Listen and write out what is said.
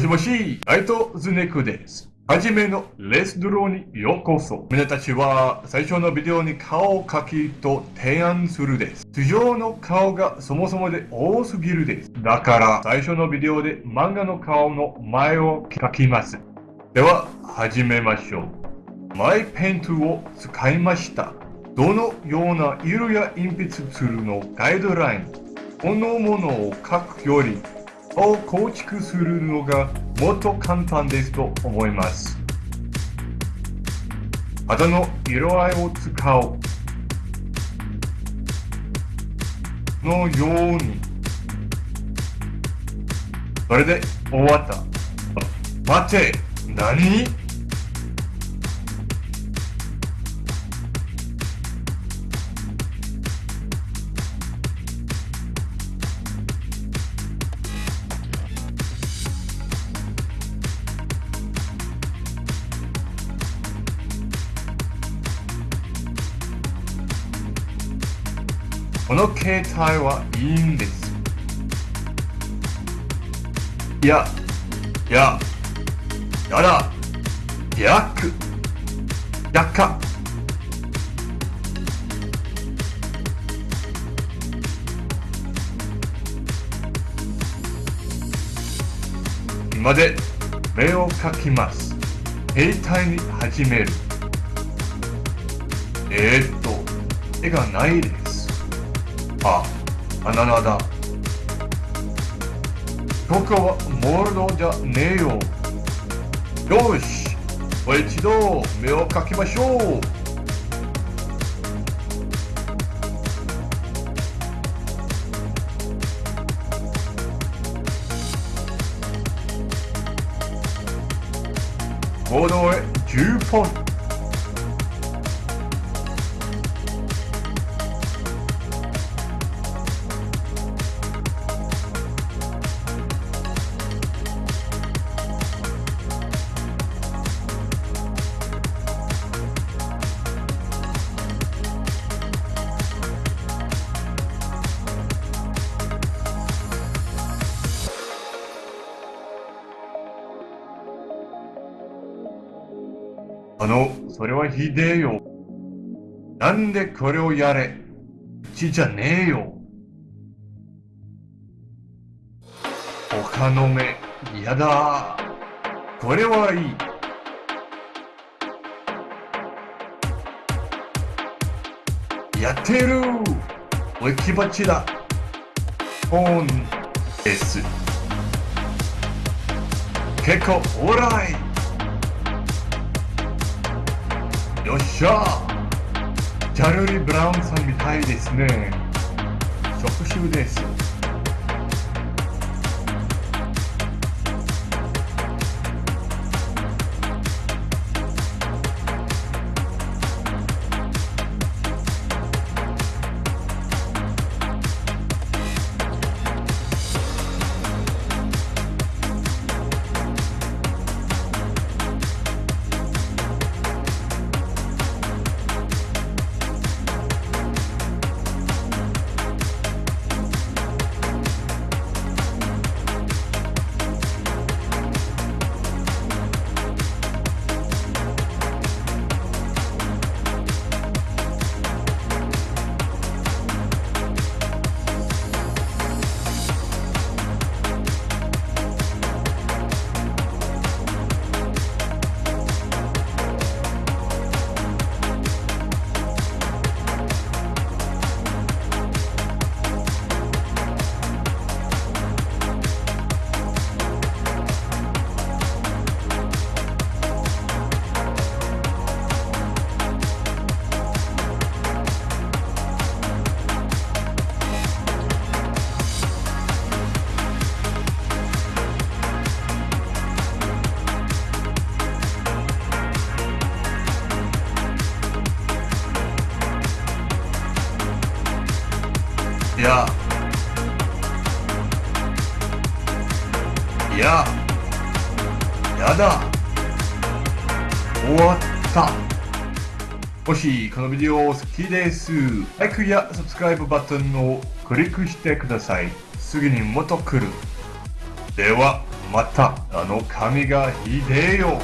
もしもし、ライトズネクです。はじめのレスドローにようこそ。皆たちは最初のビデオに顔を描きと提案するです。通常の顔がそもそもで多すぎるです。だから最初のビデオで漫画の顔の前を描きます。では始めましょう。マイペントを使いました。どのような色や鉛筆ツールの？ガイドライン、このものを書くよりを構築するのがもっと簡単ですと思います。肌の色合いを使う。のように。それで終わった。待て。何？この携帯はいいんです。いや、いや、やだ、逆、逆か。今で目を描きます。携帯に始める。えー、っと、絵がないです。あ、バナナだ。ここはモールドじゃねえよ。よし、もう一度目をかきましょう。行動へ10ポンあの、それはひでえよ。なんでこれをやれう。ちじゃねえよ。他の目、嫌だ。これはいい。やってるおいきばちだ。ポンです。結構オーライしゃジャルリ・ブラウンさんみたいですね職種ですやいややだ終わったもしこのビデオ好きです。ライクやサブスクライブバトンをクリックしてください。次にもっと来る。では、また。あの髪がひでえよ